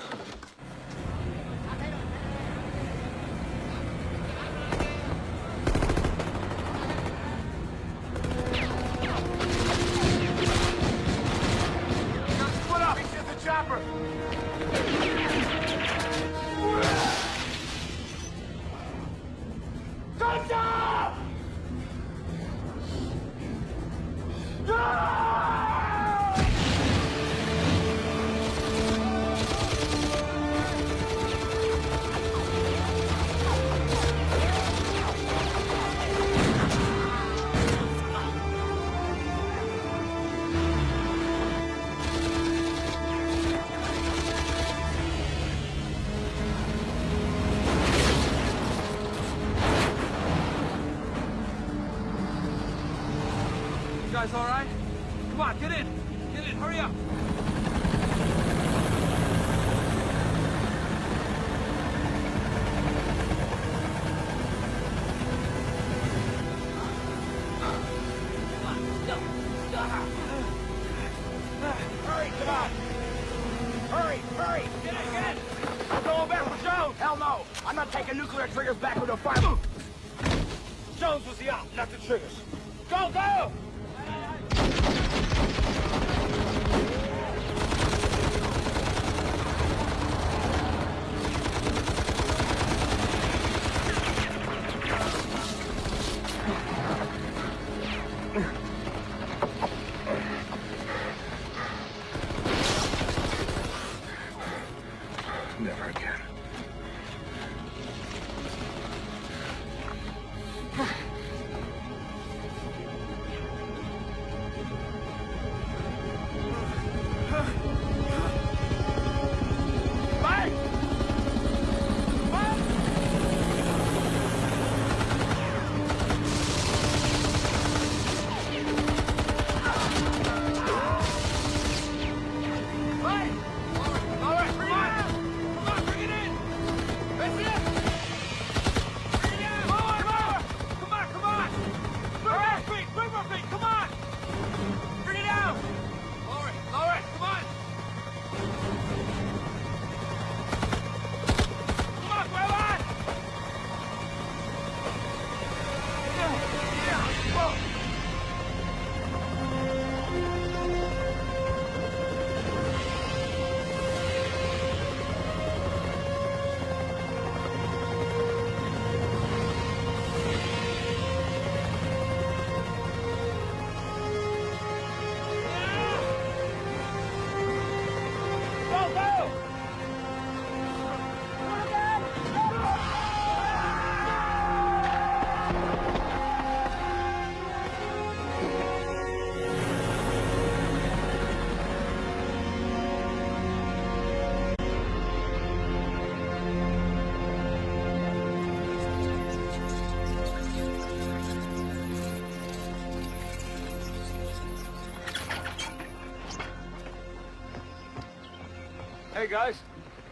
Hey, guys.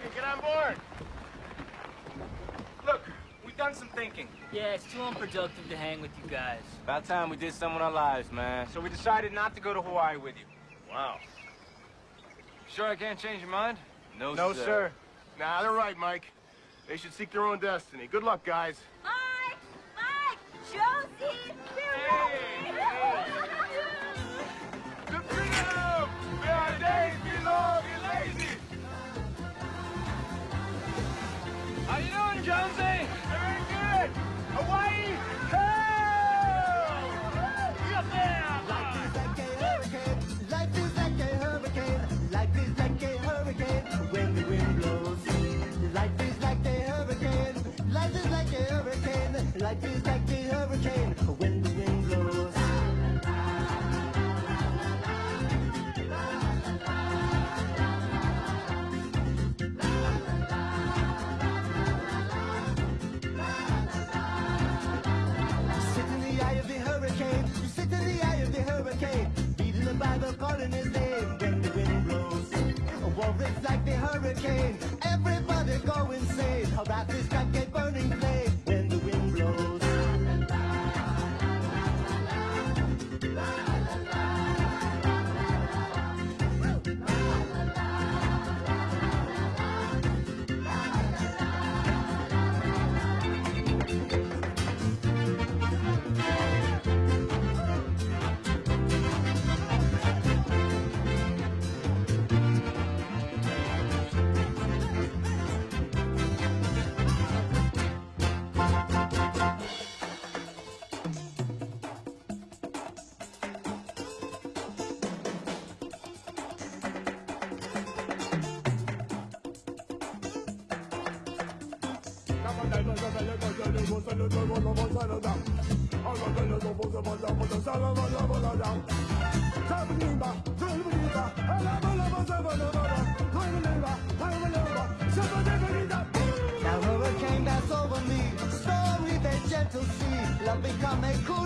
Hey, get on board. Look, we've done some thinking. Yeah, it's too unproductive to hang with you guys. About time we did something with our lives, man. So we decided not to go to Hawaii with you. Wow. Sure I can't change your mind? No, sir. no sir. Sir. Nah, they're right, Mike. They should seek their own destiny. Good luck, guys. Mike! Mike! Josie! To The calling his name when the wind blows. War is like the hurricane. Everybody go insane. How about this like a sea, love become